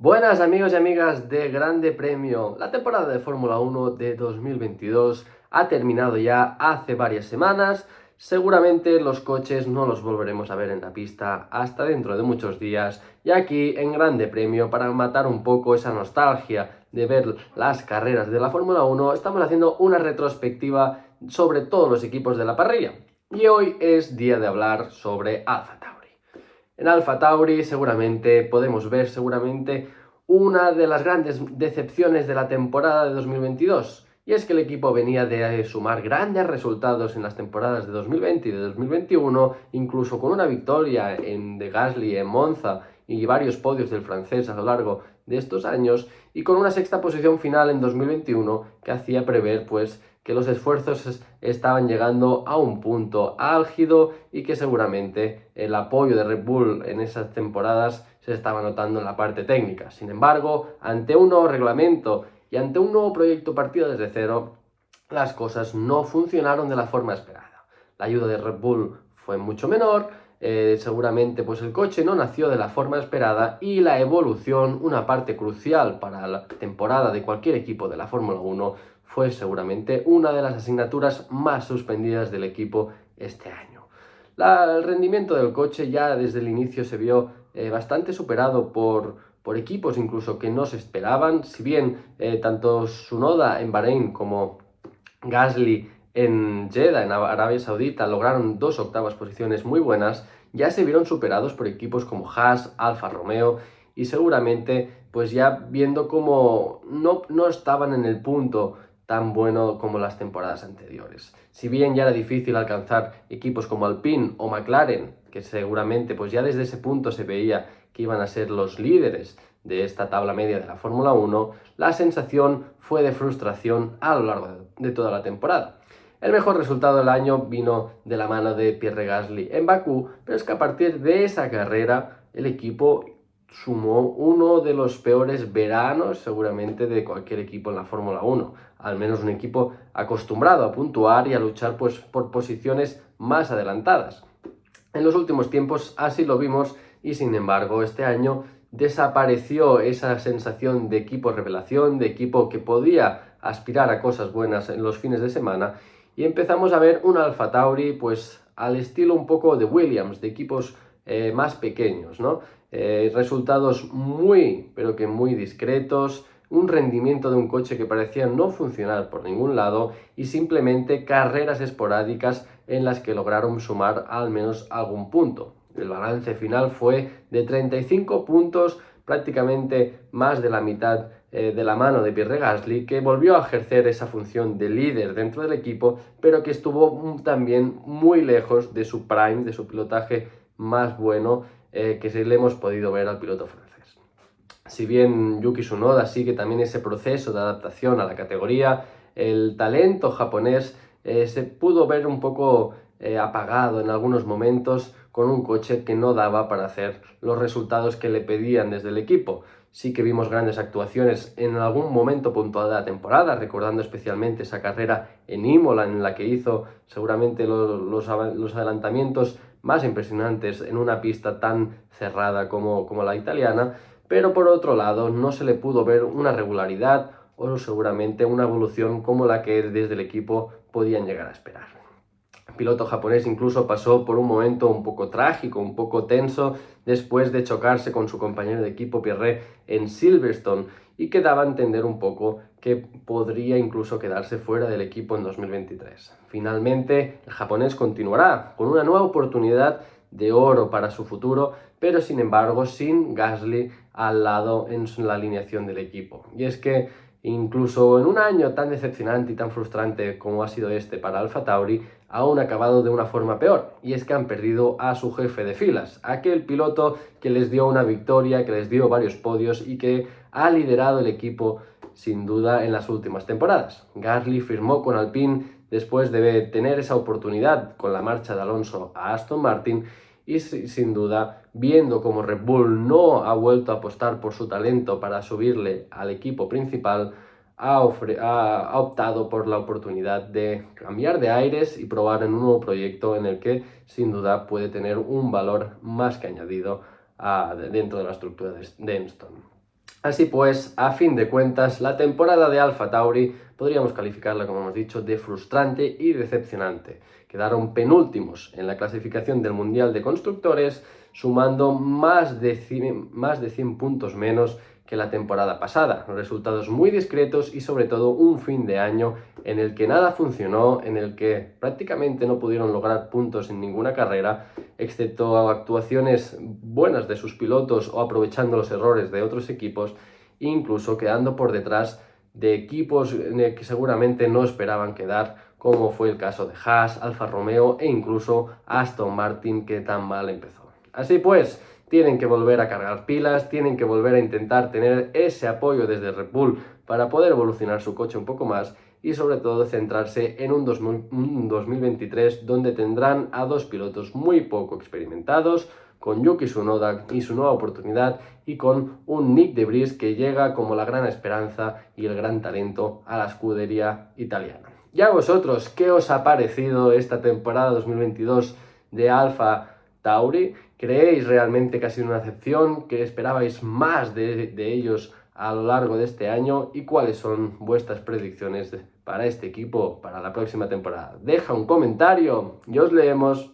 Buenas amigos y amigas de Grande Premio. La temporada de Fórmula 1 de 2022 ha terminado ya hace varias semanas. Seguramente los coches no los volveremos a ver en la pista hasta dentro de muchos días. Y aquí en Grande Premio, para matar un poco esa nostalgia de ver las carreras de la Fórmula 1, estamos haciendo una retrospectiva sobre todos los equipos de la parrilla. Y hoy es día de hablar sobre Alfa en Alfa Tauri seguramente podemos ver seguramente una de las grandes decepciones de la temporada de 2022. Y es que el equipo venía de sumar grandes resultados en las temporadas de 2020 y de 2021, incluso con una victoria en de Gasly en Monza y varios podios del francés a lo largo de estos años, y con una sexta posición final en 2021 que hacía prever pues que los esfuerzos estaban llegando a un punto álgido y que seguramente el apoyo de Red Bull en esas temporadas se estaba notando en la parte técnica. Sin embargo, ante un nuevo reglamento y ante un nuevo proyecto partido desde cero, las cosas no funcionaron de la forma esperada. La ayuda de Red Bull fue mucho menor, eh, seguramente pues el coche no nació de la forma esperada y la evolución, una parte crucial para la temporada de cualquier equipo de la Fórmula 1, fue seguramente una de las asignaturas más suspendidas del equipo este año. el rendimiento del coche ya desde el inicio se vio eh, bastante superado por, por, equipos incluso que no se esperaban, si bien eh, tanto Sunoda en Bahrein como Gasly en Jeddah, en Arabia Saudita, lograron dos octavas posiciones muy buenas, ya se vieron superados por equipos como Haas, Alfa Romeo y seguramente pues ya viendo cómo no, no estaban en el punto tan bueno como las temporadas anteriores. Si bien ya era difícil alcanzar equipos como Alpine o McLaren, que seguramente pues ya desde ese punto se veía que iban a ser los líderes de esta tabla media de la Fórmula 1, la sensación fue de frustración a lo largo de toda la temporada. El mejor resultado del año vino de la mano de Pierre Gasly en Bakú, pero es que a partir de esa carrera el equipo sumó uno de los peores veranos seguramente de cualquier equipo en la Fórmula 1, al menos un equipo acostumbrado a puntuar y a luchar pues, por posiciones más adelantadas. En los últimos tiempos así lo vimos y sin embargo este año desapareció esa sensación de equipo revelación, de equipo que podía aspirar a cosas buenas en los fines de semana y empezamos a ver un Alfa Tauri pues al estilo un poco de Williams, de equipos eh, más pequeños, ¿no? Eh, resultados muy, pero que muy discretos, un rendimiento de un coche que parecía no funcionar por ningún lado y simplemente carreras esporádicas en las que lograron sumar al menos algún punto. El balance final fue de 35 puntos, prácticamente más de la mitad eh, de la mano de Pierre Gasly, que volvió a ejercer esa función de líder dentro del equipo, pero que estuvo también muy lejos de su prime, de su pilotaje más bueno eh, que le hemos podido ver al piloto francés. Si bien Yuki Tsunoda sigue también ese proceso de adaptación a la categoría, el talento japonés eh, se pudo ver un poco eh, apagado en algunos momentos con un coche que no daba para hacer los resultados que le pedían desde el equipo. Sí que vimos grandes actuaciones en algún momento puntual de la temporada, recordando especialmente esa carrera en Imola en la que hizo seguramente los, los adelantamientos más impresionantes en una pista tan cerrada como, como la italiana, pero por otro lado no se le pudo ver una regularidad o seguramente una evolución como la que desde el equipo podían llegar a esperar. El piloto japonés incluso pasó por un momento un poco trágico, un poco tenso, después de chocarse con su compañero de equipo Pierre en Silverstone y que daba a entender un poco que podría incluso quedarse fuera del equipo en 2023. Finalmente, el japonés continuará con una nueva oportunidad de oro para su futuro, pero sin embargo sin Gasly al lado en la alineación del equipo. Y es que incluso en un año tan decepcionante y tan frustrante como ha sido este para Alfa Tauri, aún ha acabado de una forma peor, y es que han perdido a su jefe de filas, aquel piloto que les dio una victoria, que les dio varios podios y que ha liderado el equipo sin duda en las últimas temporadas. Gasly firmó con Alpine después de tener esa oportunidad con la marcha de Alonso a Aston Martin y sin duda viendo como Red Bull no ha vuelto a apostar por su talento para subirle al equipo principal, ha, optado por la oportunidad de cambiar de aires y probar en un nuevo proyecto en el que sin duda puede tener un valor más que añadido dentro de la estructura de Enston. Así pues, a fin de cuentas, la temporada de Alfa Tauri podríamos calificarla, como hemos dicho, de frustrante y decepcionante. Quedaron penúltimos en la clasificación del Mundial de Constructores, sumando más de 100, más de 100 puntos menos que la temporada pasada. Resultados muy discretos y sobre todo un fin de año en el que nada funcionó, en el que prácticamente no pudieron lograr puntos en ninguna carrera, excepto actuaciones buenas de sus pilotos o aprovechando los errores de otros equipos, incluso quedando por detrás de equipos que seguramente no esperaban quedar, como fue el caso de Haas, Alfa Romeo e incluso Aston Martin que tan mal empezó. Así pues, tienen que volver a cargar pilas, tienen que volver a intentar tener ese apoyo desde Red Bull para poder evolucionar su coche un poco más y sobre todo centrarse en un, 2023 donde tendrán a dos pilotos muy poco experimentados, con Yuki Tsunoda y su nueva oportunidad y con un Nick de Vries que llega como la gran esperanza y el gran talento a la escudería italiana. Y a vosotros, ¿qué os ha parecido esta temporada 2022 de Alfa Tauri? ¿Creéis realmente que ha sido una excepción? ¿Que esperabais más de, ellos a lo largo de este año? ¿Y cuáles son vuestras predicciones para este equipo para la próxima temporada? Deja un comentario y os leemos.